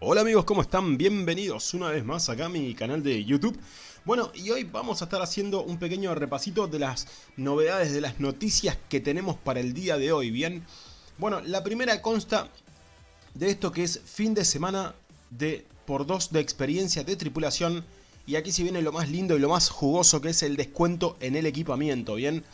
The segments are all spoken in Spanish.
Hola amigos, ¿cómo están? Bienvenidos una vez más acá a mi canal de YouTube. Bueno, y hoy vamos a estar haciendo un pequeño repasito de las novedades, de las noticias que tenemos para el día de hoy, ¿bien? Bueno, la primera consta de esto que es fin de semana de por dos de experiencia de tripulación. Y aquí si viene lo más lindo y lo más jugoso que es el descuento en el equipamiento, ¿bien?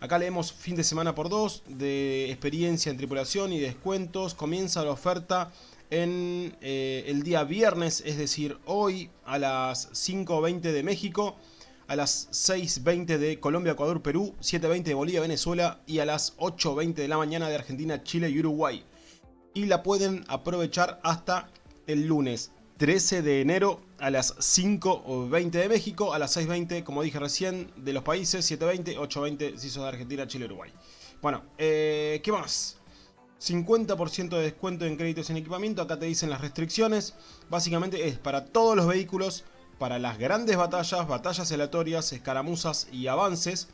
Acá leemos fin de semana por dos de experiencia en tripulación y descuentos. Comienza la oferta en eh, el día viernes, es decir, hoy a las 5.20 de México, a las 6.20 de Colombia, Ecuador, Perú, 7.20 de Bolivia, Venezuela y a las 8.20 de la mañana de Argentina, Chile y Uruguay. Y la pueden aprovechar hasta el lunes 13 de enero a las 5.20 de México, a las 6.20, como dije recién, de los países, 7.20, 8.20 si sos de Argentina, Chile, Uruguay. Bueno, eh, ¿qué más? 50% de descuento en créditos en equipamiento, acá te dicen las restricciones, básicamente es para todos los vehículos, para las grandes batallas, batallas aleatorias, escaramuzas y avances,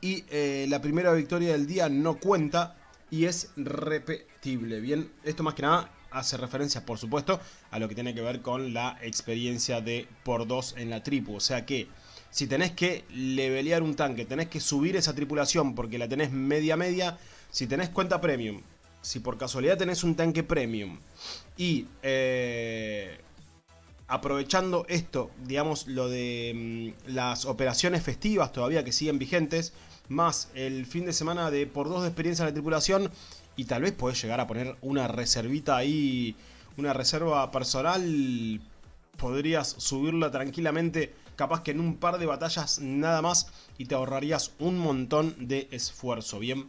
y eh, la primera victoria del día no cuenta y es repetible, bien, esto más que nada hace referencia por supuesto a lo que tiene que ver con la experiencia de por 2 en la tripu, o sea que si tenés que levelear un tanque, tenés que subir esa tripulación porque la tenés media media, si tenés cuenta premium, si por casualidad tenés un tanque premium y eh, aprovechando esto, digamos lo de mm, las operaciones festivas todavía que siguen vigentes, más el fin de semana de por dos de experiencia en la tripulación y tal vez podés llegar a poner una reservita ahí, una reserva personal, podrías subirla tranquilamente capaz que en un par de batallas nada más y te ahorrarías un montón de esfuerzo, ¿bien?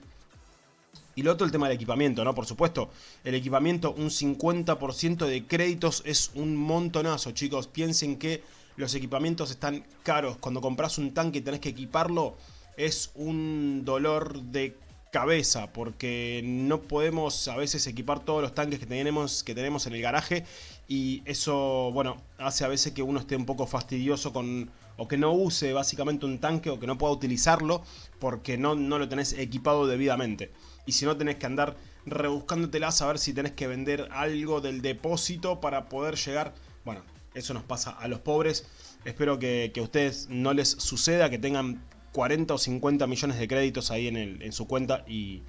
Y lo otro, el tema del equipamiento, ¿no? Por supuesto, el equipamiento, un 50% de créditos es un montonazo, chicos. Piensen que los equipamientos están caros. Cuando compras un tanque y tenés que equiparlo, es un dolor de cabeza porque no podemos a veces equipar todos los tanques que tenemos, que tenemos en el garaje y eso, bueno, hace a veces que uno esté un poco fastidioso con o que no use básicamente un tanque o que no pueda utilizarlo porque no, no lo tenés equipado debidamente. Y si no tenés que andar rebuscándotelas a ver si tenés que vender algo del depósito para poder llegar. Bueno, eso nos pasa a los pobres. Espero que, que a ustedes no les suceda, que tengan 40 o 50 millones de créditos ahí en, el, en su cuenta y,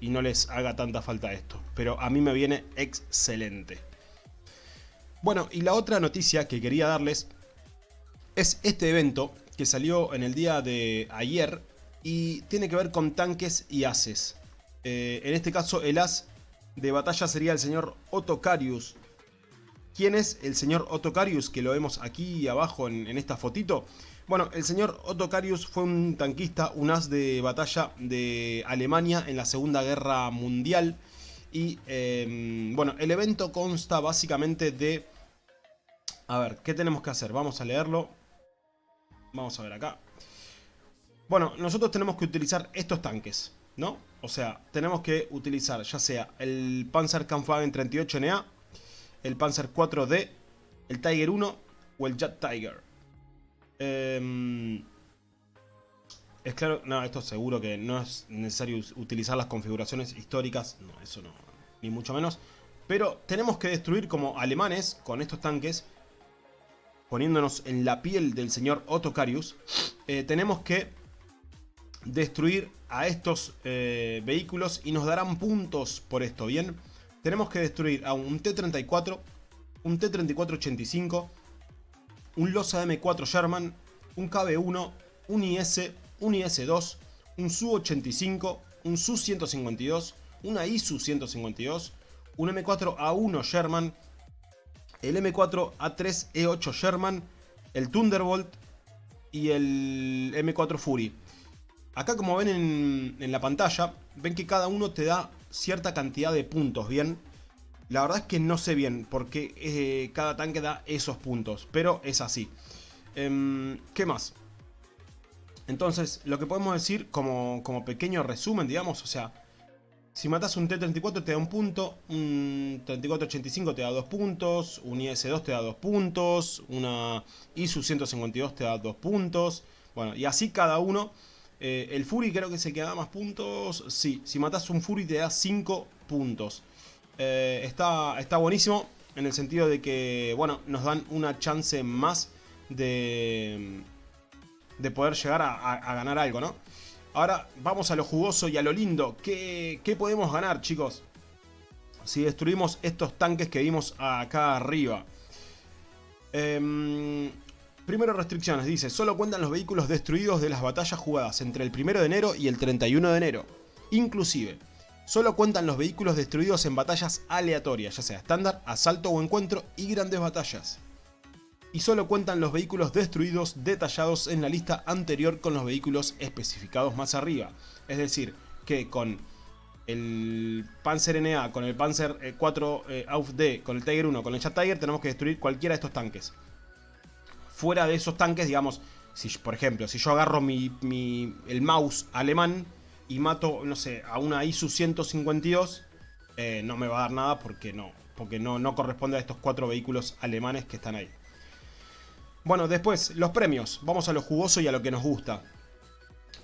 y no les haga tanta falta esto. Pero a mí me viene excelente. Bueno, y la otra noticia que quería darles es este evento que salió en el día de ayer y tiene que ver con tanques y ases. Eh, en este caso el as de batalla sería el señor Otocarius. ¿Quién es el señor Otocarius? Que lo vemos aquí abajo en, esta fotito. Bueno, el señor Otocarius fue un tanquista, un as de batalla de Alemania en la Segunda Guerra Mundial. Y em, bueno, el evento consta básicamente de... A ver, ¿qué tenemos que hacer? Vamos a leerlo. Vamos a ver acá. Bueno, nosotros tenemos que utilizar estos tanques, ¿no? O sea, tenemos que utilizar ya sea el Panzer Kampfwagen 38NA, el Panzer 4D, el Tiger 1 o el Jet Tiger. Em, es claro, no, esto seguro que no es necesario utilizar las configuraciones históricas, no, eso no, ni mucho menos. Pero tenemos que destruir como alemanes con estos tanques, poniéndonos en la piel del señor Otocarius, eh, tenemos que destruir a estos eh, vehículos y nos darán puntos por esto, ¿bien? Tenemos que destruir a un T-34, un T-34-85, un Losa M4 Sherman, un KB-1, un IS, un IS-2, un Su-85, un Su-152, una ISU-152, un M4A1 Sherman, el M4A3E8 Sherman, el Thunderbolt y el M4 Fury. Acá como ven en, la pantalla, ven que cada uno te da cierta cantidad de puntos, ¿bien? La verdad es que no sé bien por qué eh, cada tanque da esos puntos, pero es así. Em, ¿Qué más? Entonces, lo que podemos decir como, como pequeño resumen, digamos, o sea, si matas un T-34 te da un punto, un 3485 te da dos puntos, un IS-2 te da dos puntos, una ISU-152 te da dos puntos, bueno, y así cada uno. Eh, el Fury creo que se queda más puntos, sí, si matas un Fury te da 5 puntos. Eh, está, está buenísimo. en el sentido de que, bueno, nos dan una chance más de, de poder llegar a, ganar algo, ¿no? Ahora vamos a lo jugoso y a lo lindo. ¿Qué, qué podemos ganar, chicos? Si destruimos estos tanques que vimos acá arriba. Eh, Primero restricciones, dice, solo cuentan los vehículos destruidos de las batallas jugadas entre el 1 de enero y el 31 de enero. Inclusive, solo cuentan los vehículos destruidos en batallas aleatorias, ya sea estándar, asalto o encuentro y grandes batallas. Y solo cuentan los vehículos destruidos detallados en la lista anterior con los vehículos especificados más arriba. Es decir, que con el Panzer NA, con el Panzer 4 eh, AUF-D, con el Tiger 1, con el Chat Tiger, tenemos que destruir cualquiera de estos tanques fuera de esos tanques, digamos, si, por ejemplo, si yo agarro mi, el mouse alemán y mato, no sé, a una ISU 152, eh, no me va a dar nada porque no, porque no, no corresponde a estos cuatro vehículos alemanes que están ahí. Bueno, después, los premios. Vamos a lo jugoso y a lo que nos gusta.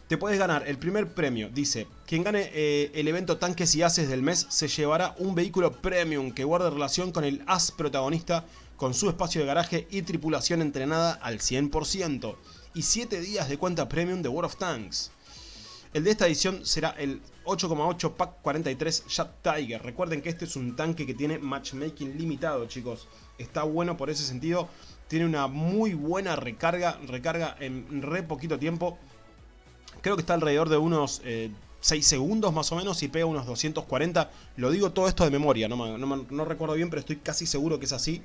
Te puedes ganar el primer premio. Dice, quien gane eh, el evento Tanques y Ases del mes se llevará un vehículo premium que guarde relación con el as protagonista con su espacio de garaje y tripulación entrenada al 100%, y 7 días de cuenta premium de World of Tanks. El de esta edición será el 8,8 Pack 43 Jet Tiger. Recuerden que este es un tanque que tiene matchmaking limitado, chicos. Está bueno por ese sentido. Tiene una muy buena recarga. Recarga en re poquito tiempo. Creo que está alrededor de unos 6 eh, segundos más o menos y pega unos 240. Lo digo todo esto de memoria, no, no recuerdo bien, pero estoy casi seguro que es así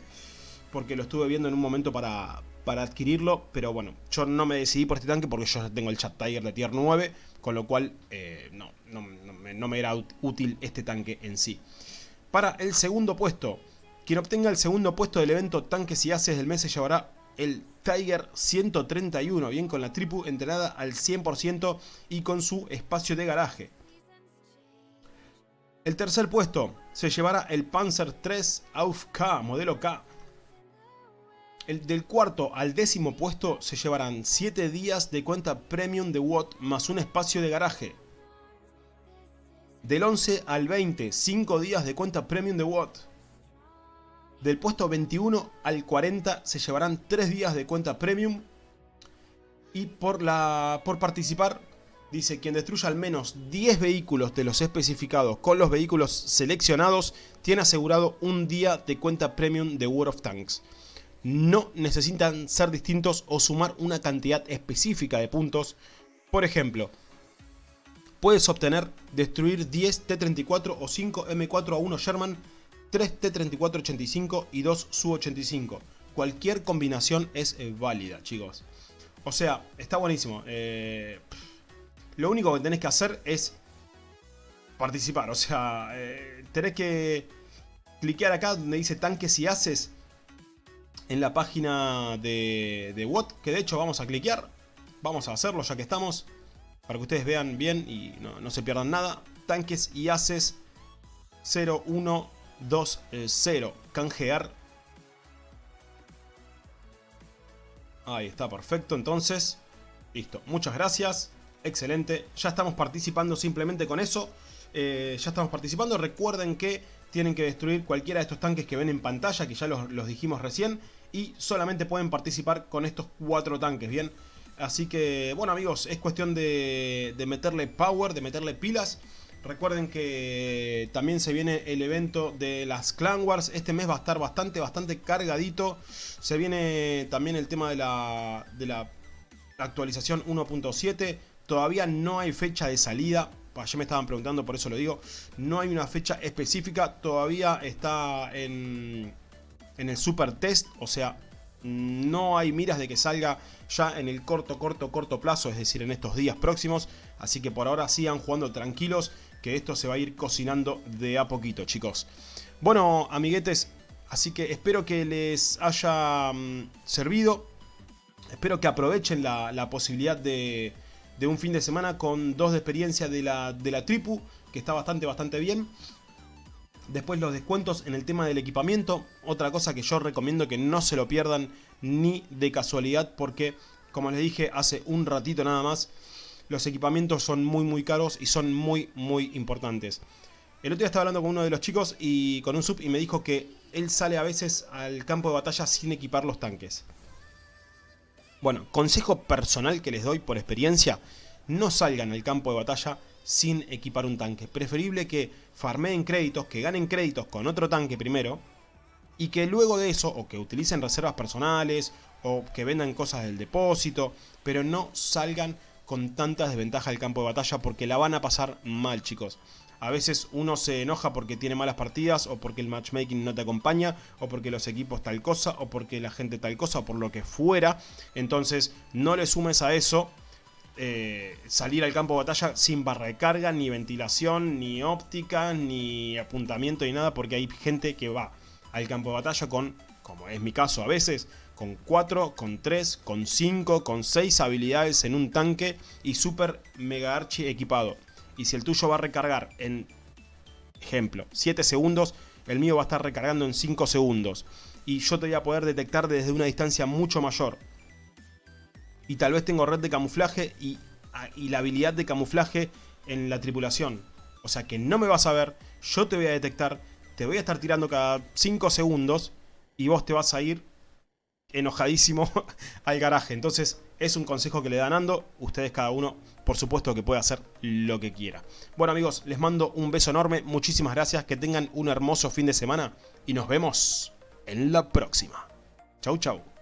porque lo estuve viendo en un momento para, adquirirlo, pero bueno, yo no me decidí por este tanque porque yo tengo el Chat Tiger de tier 9, con lo cual eh, no, no, me, era útil este tanque en sí. Para el segundo puesto, quien obtenga el segundo puesto del evento Tanques y Haces del mes se llevará el Tiger 131, bien con la tripu entrenada al 100% y con su espacio de garaje. El tercer puesto se llevará el Panzer 3 Auf K, modelo K, el del cuarto al décimo puesto se llevarán 7 días de cuenta premium de Watt más un espacio de garaje. Del 11 al 20, 5 días de cuenta premium de Watt. Del puesto 21 al 40 se llevarán 3 días de cuenta premium. Y por, la, por participar, dice quien destruya al menos 10 vehículos de los especificados con los vehículos seleccionados, tiene asegurado un día de cuenta premium de World of Tanks no necesitan ser distintos o sumar una cantidad específica de puntos. Por ejemplo, puedes obtener destruir 10 T-34 o 5 M4A1 Sherman, 3 T-34-85 y 2 Su-85. Cualquier combinación es eh, válida, chicos. O sea, está buenísimo. Eh, lo único que tenés que hacer es participar. O sea, eh, tenés que cliquear acá donde dice tanques y haces en la página de, de Watt, que de hecho vamos a cliquear, vamos a hacerlo ya que estamos, para que ustedes vean bien y no, se pierdan nada. Tanques y haces 0120, canjear. Ahí está, perfecto, entonces, listo, muchas gracias, excelente, ya estamos participando simplemente con eso. Eh, ya estamos participando, recuerden que tienen que destruir cualquiera de estos tanques que ven en pantalla, que ya los, dijimos recién, y solamente pueden participar con estos cuatro tanques, ¿bien? Así que, bueno amigos, es cuestión de, meterle power, de meterle pilas. Recuerden que también se viene el evento de las Clan Wars. Este mes va a estar bastante, bastante cargadito. Se viene también el tema de la, de la actualización 1.7. Todavía no hay fecha de salida. Ayer me estaban preguntando, por eso lo digo. No hay una fecha específica. Todavía está en, en el super test. O sea, no hay miras de que salga ya en el corto, corto, corto plazo. Es decir, en estos días próximos. Así que por ahora sigan jugando tranquilos. Que esto se va a ir cocinando de a poquito, chicos. Bueno, amiguetes. Así que espero que les haya mm, servido. Espero que aprovechen la posibilidad de un fin de semana con dos de experiencia de la, de la tripu, que está bastante, bastante bien. Después los descuentos en el tema del equipamiento, otra cosa que yo recomiendo que no se lo pierdan ni de casualidad porque, como les dije hace un ratito nada más, los equipamientos son muy muy caros y son muy muy importantes. El otro día estaba hablando con uno de los chicos y con un sub y me dijo que él sale a veces al campo de batalla sin equipar los tanques. Bueno, consejo personal que les doy por experiencia, no salgan al campo de batalla sin equipar un tanque. Preferible que farmeen créditos, que ganen créditos con otro tanque primero, y que luego de eso, o que utilicen reservas personales, o que vendan cosas del depósito, pero no salgan con tanta desventaja al campo de batalla porque la van a pasar mal chicos. A veces uno se enoja porque tiene malas partidas o porque el matchmaking no te acompaña o porque los equipos tal cosa o porque la gente tal cosa o por lo que fuera. Entonces no le sumes a eso eh, salir al campo de batalla sin barra de carga, ni ventilación, ni óptica, ni apuntamiento ni nada porque hay gente que va al campo de batalla con, como es mi caso a veces, con 4, con 3, con 5, con 6 habilidades en un tanque y super mega archi equipado. Y si el tuyo va a recargar en, ejemplo, 7 segundos, el mío va a estar recargando en 5 segundos. Y yo te voy a poder detectar desde una distancia mucho mayor. Y tal vez tengo red de camuflaje y, y la habilidad de camuflaje en la tripulación. O sea que no me vas a ver, yo te voy a detectar, te voy a estar tirando cada 5 segundos y vos te vas a ir enojadísimo al garaje. Entonces es un consejo que le dan Ando. Ustedes cada uno, por supuesto que puede hacer lo que quiera. Bueno amigos, les mando un beso enorme. Muchísimas gracias. Que tengan un hermoso fin de semana. Y nos vemos en la próxima. Chau chau.